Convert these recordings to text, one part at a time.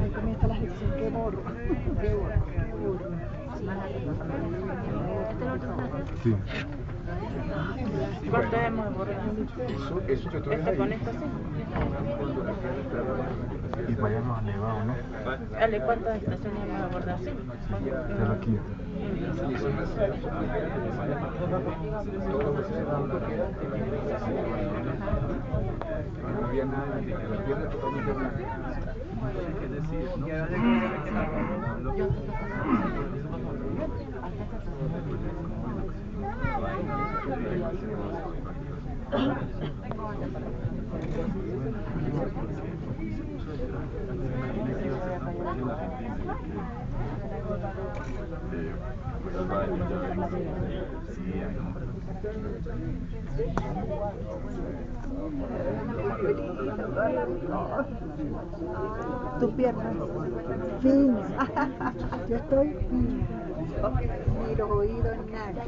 Ahí comienza la sección, qué morro. Qué morro, qué morro. Sí. ¿Cuánto hemos? Eso, eso que tú ves ¿Este ahí. con esto sí? Y para allá nos han llevado, ¿no? Ale, ¿cuántas estaciones hemos abordado? Sí. De la quinta. No había nada, la tierra totalmente blanca. Tu pierna fina. Yo estoy. Ni los oídos, nada.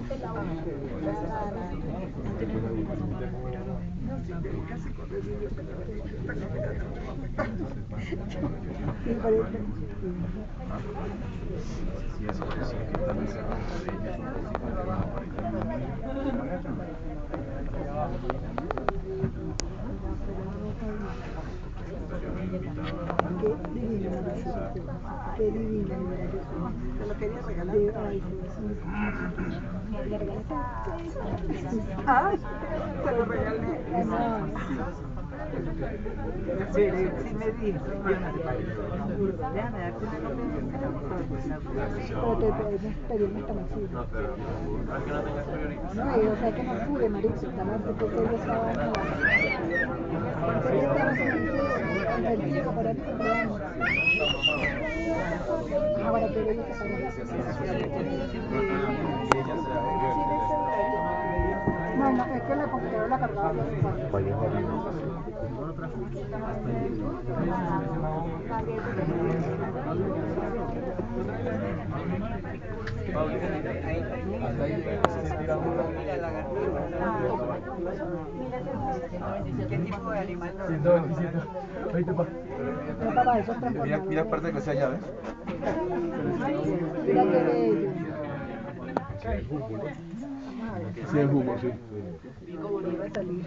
Qué divina, qué divina. Te lo quería regalar. Ay, te lo regalé. Sí, sí me dijo. Déjame darte una Pero te pedirme esta masiva. No, y, o sea que no pude, marico, porque yo estaba en la... el chico para el cumpleaños. Ahora te voy No, no, es que la computadora la cargaba yo hace cuatro. Para allá arriba. ¿Qué tipo de animal? No, papá, eso es Mira, mira parte que sea allá, ¿ves? Mira qué bello. Sí, el humo, sí. Y como no iba a salir.